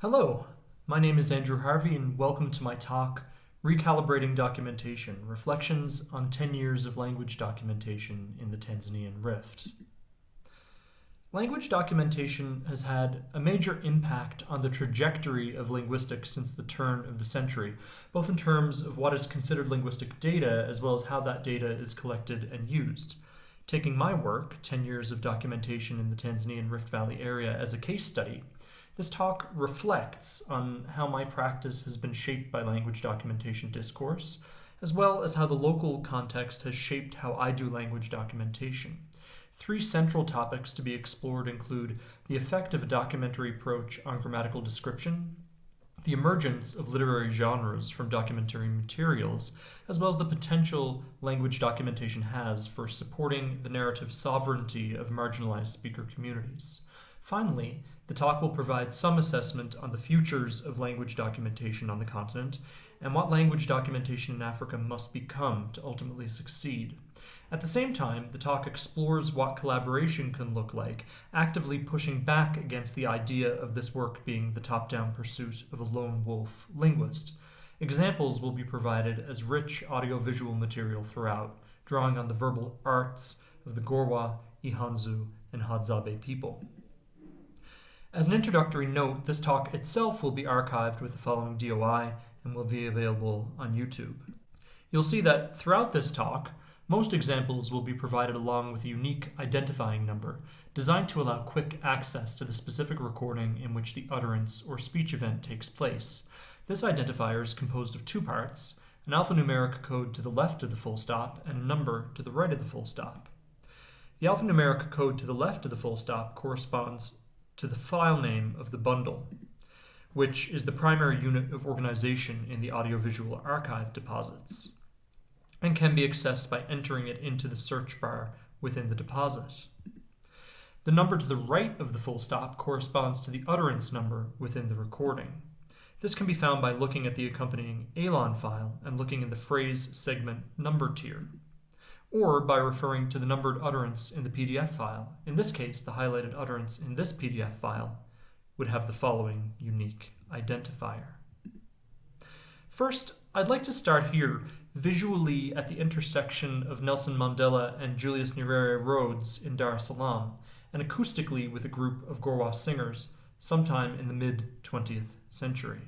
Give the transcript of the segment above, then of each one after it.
Hello, my name is Andrew Harvey, and welcome to my talk, Recalibrating Documentation Reflections on 10 Years of Language Documentation in the Tanzanian Rift. Language documentation has had a major impact on the trajectory of linguistics since the turn of the century, both in terms of what is considered linguistic data as well as how that data is collected and used. Taking my work, 10 years of documentation in the Tanzanian Rift Valley area, as a case study, this talk reflects on how my practice has been shaped by language documentation discourse, as well as how the local context has shaped how I do language documentation. Three central topics to be explored include the effect of a documentary approach on grammatical description, the emergence of literary genres from documentary materials, as well as the potential language documentation has for supporting the narrative sovereignty of marginalized speaker communities. Finally, the talk will provide some assessment on the futures of language documentation on the continent and what language documentation in Africa must become to ultimately succeed. At the same time, the talk explores what collaboration can look like, actively pushing back against the idea of this work being the top-down pursuit of a lone wolf linguist. Examples will be provided as rich audiovisual material throughout, drawing on the verbal arts of the Gorwa, Ihanzu, and Hadzabe people. As an introductory note, this talk itself will be archived with the following DOI and will be available on YouTube. You'll see that throughout this talk, most examples will be provided along with a unique identifying number, designed to allow quick access to the specific recording in which the utterance or speech event takes place. This identifier is composed of two parts, an alphanumeric code to the left of the full stop and a number to the right of the full stop. The alphanumeric code to the left of the full stop corresponds to the file name of the bundle, which is the primary unit of organization in the audiovisual archive deposits, and can be accessed by entering it into the search bar within the deposit. The number to the right of the full stop corresponds to the utterance number within the recording. This can be found by looking at the accompanying ELAN file and looking in the phrase segment number tier or by referring to the numbered utterance in the PDF file. In this case, the highlighted utterance in this PDF file would have the following unique identifier. First, I'd like to start here, visually at the intersection of Nelson Mandela and Julius Nyerere roads in Dar es Salaam, and acoustically with a group of Gorwa singers sometime in the mid-20th century.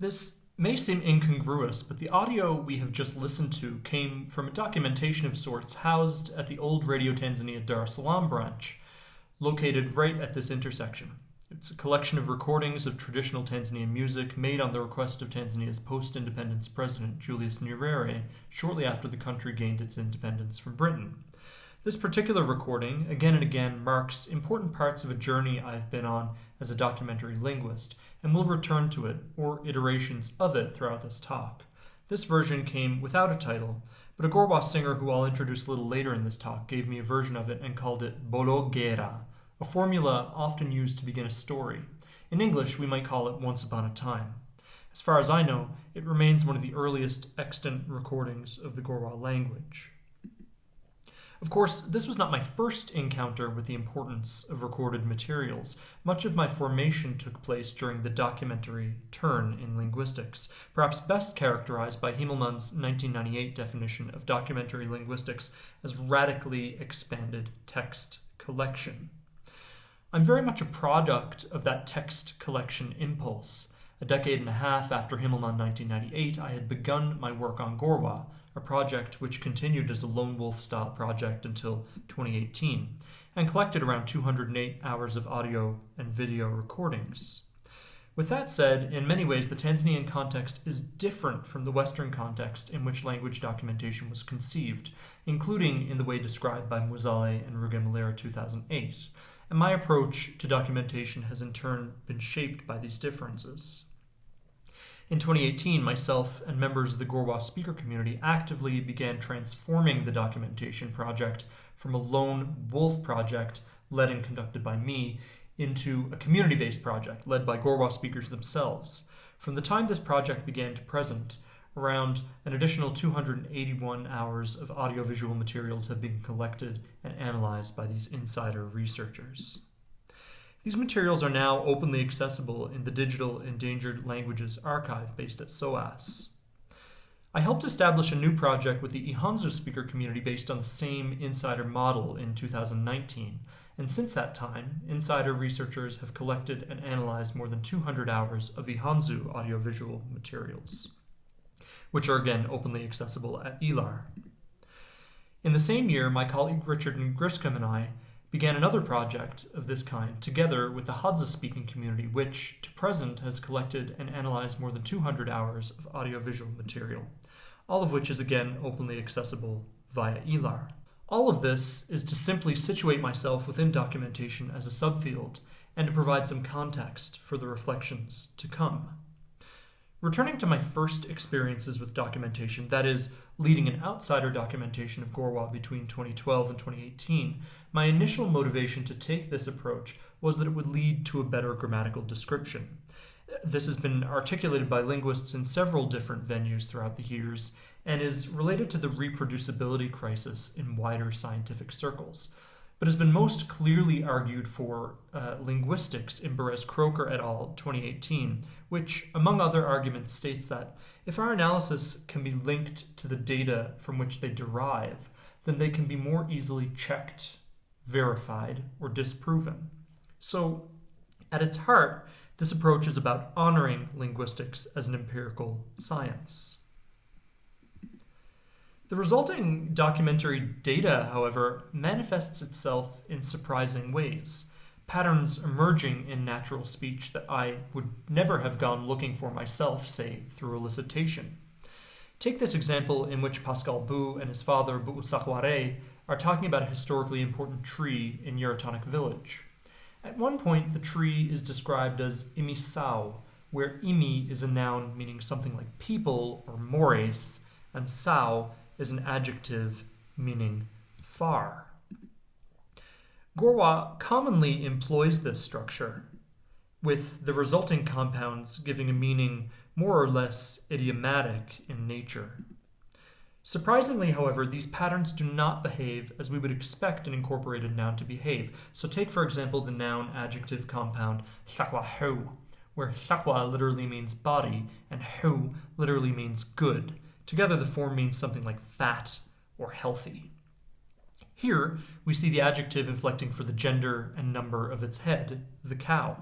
This may seem incongruous, but the audio we have just listened to came from a documentation of sorts housed at the old Radio Tanzania Dar es Salaam branch, located right at this intersection. It's a collection of recordings of traditional Tanzanian music made on the request of Tanzania's post-independence president Julius Nyerere shortly after the country gained its independence from Britain. This particular recording, again and again, marks important parts of a journey I've been on as a documentary linguist, and we'll return to it, or iterations of it, throughout this talk. This version came without a title, but a Gorwa singer who I'll introduce a little later in this talk gave me a version of it and called it Bologera, a formula often used to begin a story. In English, we might call it Once Upon a Time. As far as I know, it remains one of the earliest extant recordings of the Gorwa language. Of course, this was not my first encounter with the importance of recorded materials. Much of my formation took place during the documentary turn in linguistics, perhaps best characterized by Himmelmann's 1998 definition of documentary linguistics as radically expanded text collection. I'm very much a product of that text collection impulse. A decade and a half after Himmelmann 1998, I had begun my work on Gorwa, a project which continued as a lone wolf style project until 2018 and collected around 208 hours of audio and video recordings. With that said, in many ways the Tanzanian context is different from the Western context in which language documentation was conceived, including in the way described by Muzale and Rugemalira 2008, and my approach to documentation has in turn been shaped by these differences. In 2018, myself and members of the Gorwa speaker community actively began transforming the documentation project from a lone wolf project led and conducted by me into a community based project led by Gorwa speakers themselves. From the time this project began to present, around an additional 281 hours of audiovisual materials have been collected and analyzed by these insider researchers. These materials are now openly accessible in the Digital Endangered Languages Archive based at SOAS. I helped establish a new project with the Ihanzu speaker community based on the same insider model in 2019, and since that time, insider researchers have collected and analyzed more than 200 hours of Ihanzu audiovisual materials, which are again openly accessible at ELAR. In the same year, my colleague Richard Griscom and I began another project of this kind together with the Hadza speaking community, which to present has collected and analyzed more than 200 hours of audiovisual material, all of which is again openly accessible via ELAR. All of this is to simply situate myself within documentation as a subfield and to provide some context for the reflections to come. Returning to my first experiences with documentation, that is, leading an outsider documentation of Gorwa between 2012 and 2018, my initial motivation to take this approach was that it would lead to a better grammatical description. This has been articulated by linguists in several different venues throughout the years and is related to the reproducibility crisis in wider scientific circles but has been most clearly argued for uh, linguistics in Berez Kroker et al. 2018, which, among other arguments, states that if our analysis can be linked to the data from which they derive, then they can be more easily checked, verified, or disproven. So, at its heart, this approach is about honoring linguistics as an empirical science. The resulting documentary data, however, manifests itself in surprising ways, patterns emerging in natural speech that I would never have gone looking for myself, say, through elicitation. Take this example in which Pascal Bou and his father, Sakware, are talking about a historically important tree in Yerotonic village. At one point, the tree is described as imisao, where imi is a noun meaning something like people or mores, and sao is an adjective meaning far. Gorwa commonly employs this structure, with the resulting compounds giving a meaning more or less idiomatic in nature. Surprisingly, however, these patterns do not behave as we would expect an incorporated noun to behave. So take, for example, the noun adjective compound hu, where shakwa literally means body and hu literally means good. Together, the form means something like fat or healthy. Here, we see the adjective inflecting for the gender and number of its head, the cow.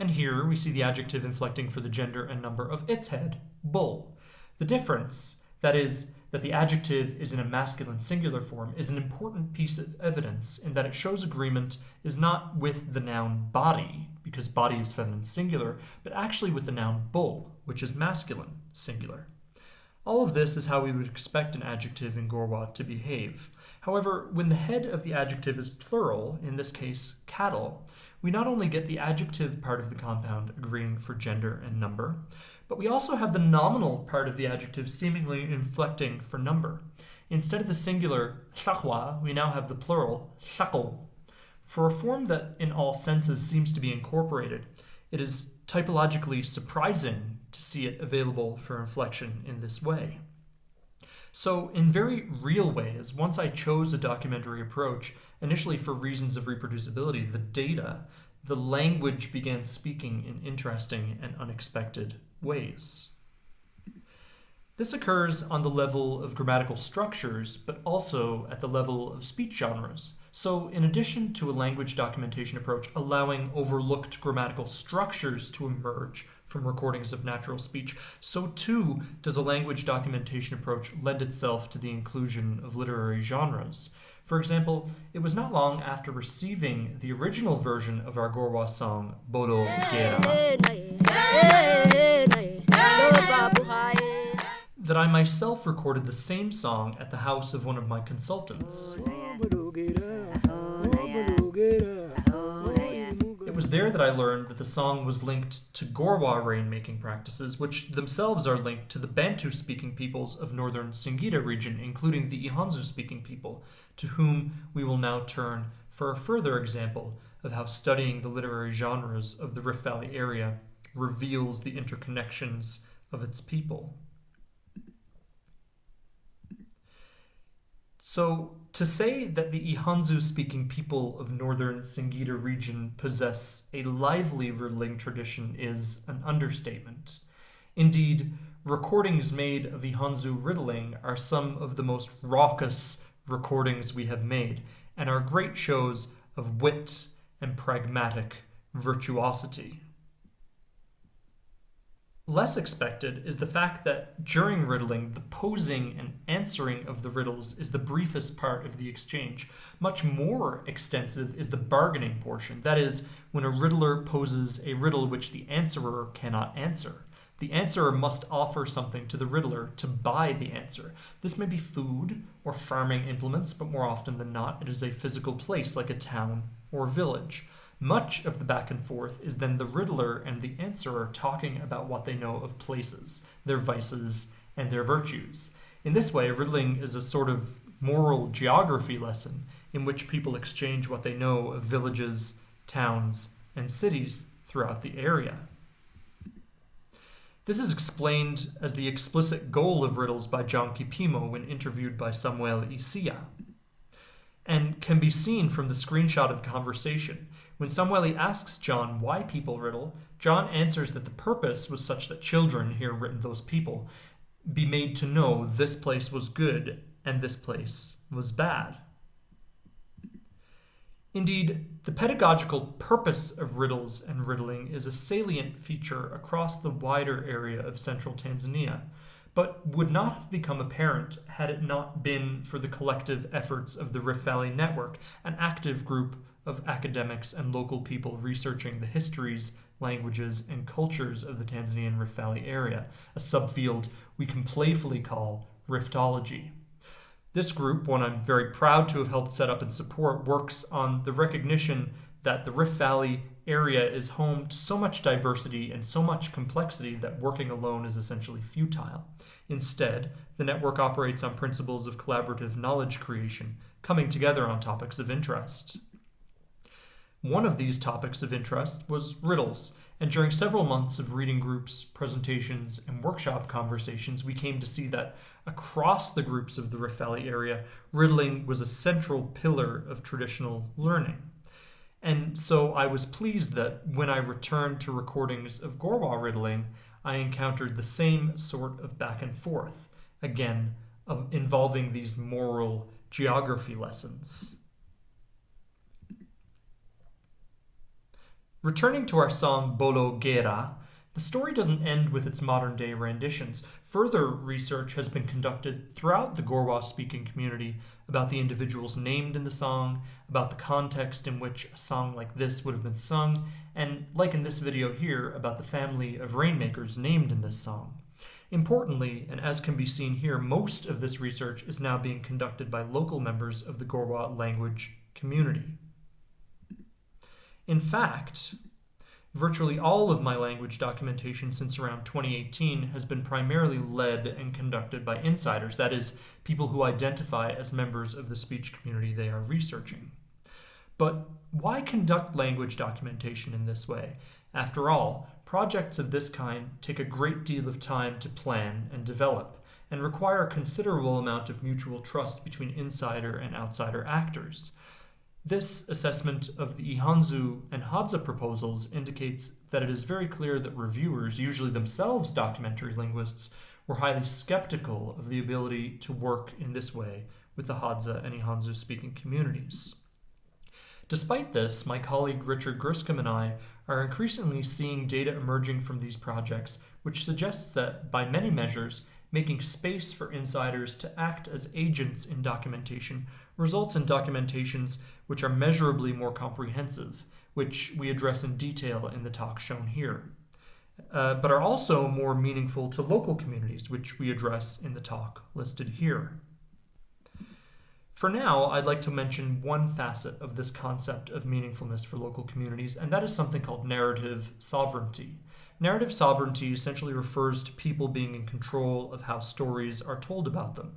And here, we see the adjective inflecting for the gender and number of its head, bull. The difference, that is, that the adjective is in a masculine singular form, is an important piece of evidence in that it shows agreement is not with the noun body, because body is feminine singular, but actually with the noun bull, which is masculine singular. All of this is how we would expect an adjective in Gorwa to behave. However, when the head of the adjective is plural, in this case cattle, we not only get the adjective part of the compound agreeing for gender and number, but we also have the nominal part of the adjective seemingly inflecting for number. Instead of the singular shakwa, we now have the plural shako. For a form that in all senses seems to be incorporated, it is typologically surprising to see it available for inflection in this way. So, in very real ways, once I chose a documentary approach, initially for reasons of reproducibility, the data, the language began speaking in interesting and unexpected ways. This occurs on the level of grammatical structures, but also at the level of speech genres. So, in addition to a language documentation approach allowing overlooked grammatical structures to emerge from recordings of natural speech, so too does a language documentation approach lend itself to the inclusion of literary genres. For example, it was not long after receiving the original version of our Gorwa song, Bodo Gera, that I myself recorded the same song at the house of one of my consultants. Oh, was there that I learned that the song was linked to Gorwa rainmaking practices, which themselves are linked to the Bantu speaking peoples of northern Singida region, including the Ihanzu speaking people, to whom we will now turn for a further example of how studying the literary genres of the Rift Valley area reveals the interconnections of its people. So, to say that the Ihanzu speaking people of northern Singida region possess a lively riddling tradition is an understatement. Indeed, recordings made of Ihanzu riddling are some of the most raucous recordings we have made, and are great shows of wit and pragmatic virtuosity. Less expected is the fact that during riddling, the posing and answering of the riddles is the briefest part of the exchange. Much more extensive is the bargaining portion, that is, when a riddler poses a riddle which the answerer cannot answer. The answerer must offer something to the riddler to buy the answer. This may be food or farming implements, but more often than not, it is a physical place like a town or village. Much of the back and forth is then the riddler and the answerer talking about what they know of places, their vices, and their virtues. In this way, riddling is a sort of moral geography lesson in which people exchange what they know of villages, towns, and cities throughout the area. This is explained as the explicit goal of riddles by John Kipimo when interviewed by Samuel Isia, and can be seen from the screenshot of conversation when Samueli asks John why people riddle, John answers that the purpose was such that children, here written those people, be made to know this place was good and this place was bad. Indeed, the pedagogical purpose of riddles and riddling is a salient feature across the wider area of central Tanzania, but would not have become apparent had it not been for the collective efforts of the Rift Valley Network, an active group of academics and local people researching the histories, languages, and cultures of the Tanzanian Rift Valley area, a subfield we can playfully call Riftology. This group, one I'm very proud to have helped set up and support, works on the recognition that the Rift Valley area is home to so much diversity and so much complexity that working alone is essentially futile. Instead, the network operates on principles of collaborative knowledge creation, coming together on topics of interest. One of these topics of interest was riddles, and during several months of reading groups, presentations, and workshop conversations, we came to see that across the groups of the Valley area, riddling was a central pillar of traditional learning. And so I was pleased that when I returned to recordings of Gorwa riddling, I encountered the same sort of back and forth, again, of involving these moral geography lessons. Returning to our song Bolo Gera, the story doesn't end with its modern day renditions. Further research has been conducted throughout the Gorwa speaking community about the individuals named in the song, about the context in which a song like this would have been sung, and, like in this video here, about the family of rainmakers named in this song. Importantly, and as can be seen here, most of this research is now being conducted by local members of the Gorwa language community. In fact, virtually all of my language documentation since around 2018 has been primarily led and conducted by insiders, that is, people who identify as members of the speech community they are researching. But why conduct language documentation in this way? After all, projects of this kind take a great deal of time to plan and develop, and require a considerable amount of mutual trust between insider and outsider actors. This assessment of the Ihanzu and Hadza proposals indicates that it is very clear that reviewers, usually themselves documentary linguists, were highly skeptical of the ability to work in this way with the Hadza and Ihanzu speaking communities. Despite this, my colleague Richard Griscom and I are increasingly seeing data emerging from these projects which suggests that, by many measures, making space for insiders to act as agents in documentation results in documentations which are measurably more comprehensive, which we address in detail in the talk shown here, uh, but are also more meaningful to local communities, which we address in the talk listed here. For now, I'd like to mention one facet of this concept of meaningfulness for local communities, and that is something called narrative sovereignty. Narrative sovereignty essentially refers to people being in control of how stories are told about them.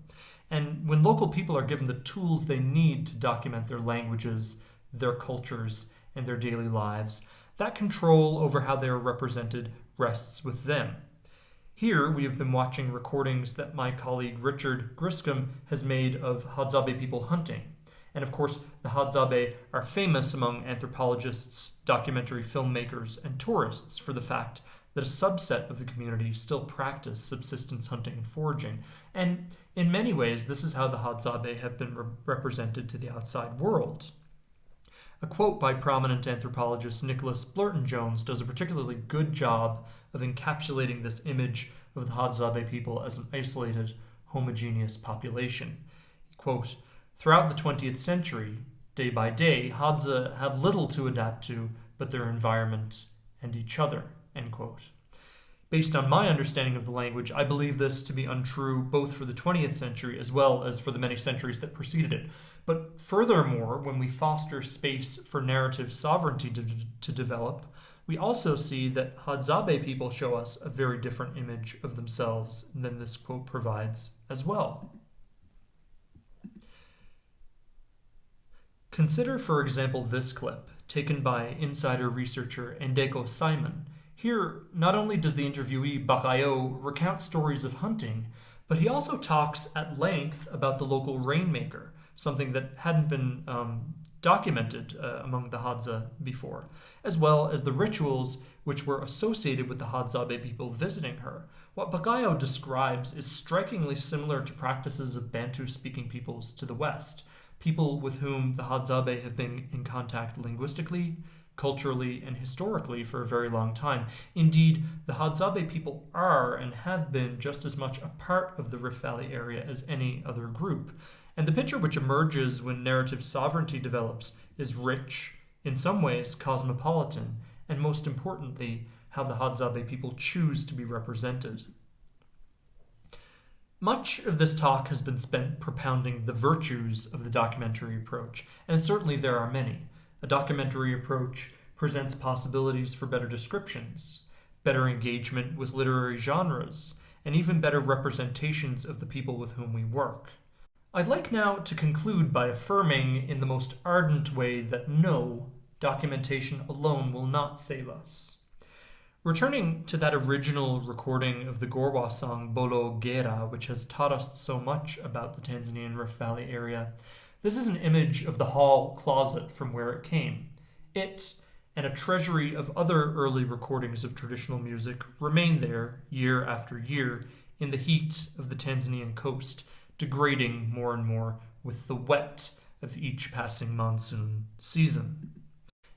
And when local people are given the tools they need to document their languages, their cultures, and their daily lives, that control over how they are represented rests with them. Here, we have been watching recordings that my colleague Richard Griscom has made of Hadzabe people hunting. And of course, the Hadzabe are famous among anthropologists, documentary filmmakers, and tourists for the fact that a subset of the community still practice subsistence hunting and foraging. And in many ways, this is how the Hadzabe have been re represented to the outside world. A quote by prominent anthropologist Nicholas Blurton Jones does a particularly good job of encapsulating this image of the Hadzabe people as an isolated, homogeneous population. Quote, Throughout the 20th century, day by day, Hadza have little to adapt to but their environment and each other. End quote. Based on my understanding of the language, I believe this to be untrue both for the 20th century as well as for the many centuries that preceded it. But furthermore, when we foster space for narrative sovereignty to, to develop, we also see that Hadzabe people show us a very different image of themselves than this quote provides as well. Consider, for example, this clip, taken by insider researcher Ndeko Simon. Here, not only does the interviewee Bakayo recount stories of hunting, but he also talks at length about the local rainmaker, something that hadn't been um, documented uh, among the Hadza before, as well as the rituals which were associated with the Hadzabe people visiting her. What Bakayo describes is strikingly similar to practices of Bantu-speaking peoples to the west, people with whom the Hadzabe have been in contact linguistically, culturally, and historically for a very long time. Indeed, the Hadzabe people are and have been just as much a part of the Rift Valley area as any other group. And the picture which emerges when narrative sovereignty develops is rich, in some ways cosmopolitan, and most importantly, how the Hadzabe people choose to be represented. Much of this talk has been spent propounding the virtues of the documentary approach, and certainly there are many. A documentary approach presents possibilities for better descriptions, better engagement with literary genres, and even better representations of the people with whom we work. I'd like now to conclude by affirming in the most ardent way that no, documentation alone will not save us. Returning to that original recording of the Gorwa song Bolo Gera, which has taught us so much about the Tanzanian Rift Valley area, this is an image of the hall closet from where it came. It, and a treasury of other early recordings of traditional music, remain there year after year in the heat of the Tanzanian coast, degrading more and more with the wet of each passing monsoon season.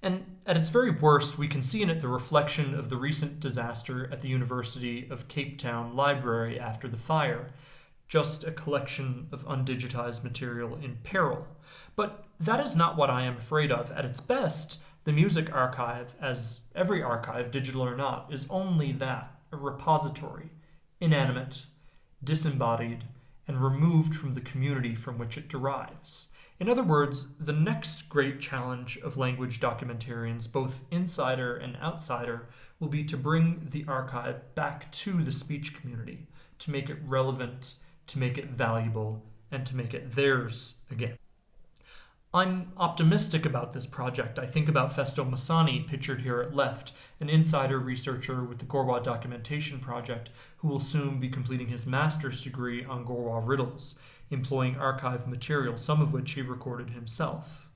And at its very worst, we can see in it the reflection of the recent disaster at the University of Cape Town Library after the fire, just a collection of undigitized material in peril. But that is not what I am afraid of. At its best, the music archive, as every archive, digital or not, is only that, a repository, inanimate, disembodied, and removed from the community from which it derives. In other words, the next great challenge of language documentarians, both insider and outsider, will be to bring the archive back to the speech community, to make it relevant, to make it valuable, and to make it theirs again. I'm optimistic about this project. I think about Festo Masani, pictured here at left, an insider researcher with the Gorwa Documentation Project, who will soon be completing his master's degree on Gorwa riddles, employing archive material, some of which he recorded himself.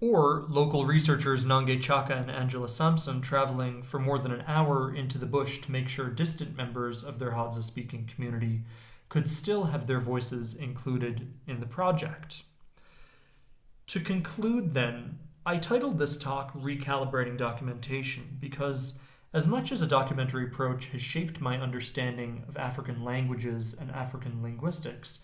Or local researchers Nange Chaka and Angela Sampson traveling for more than an hour into the bush to make sure distant members of their Hadza-speaking community could still have their voices included in the project. To conclude, then, I titled this talk Recalibrating Documentation because, as much as a documentary approach has shaped my understanding of African languages and African linguistics,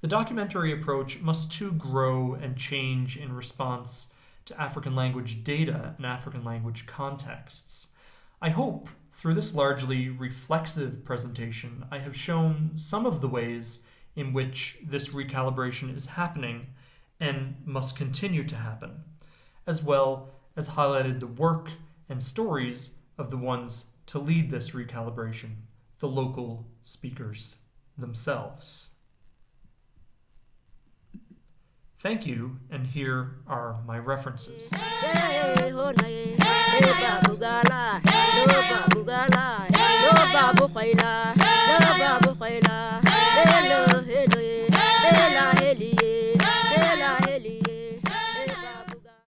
the documentary approach must too grow and change in response to African language data and African language contexts. I hope, through this largely reflexive presentation, I have shown some of the ways in which this recalibration is happening and must continue to happen, as well as highlighted the work and stories of the ones to lead this recalibration, the local speakers themselves. Thank you, and here are my references.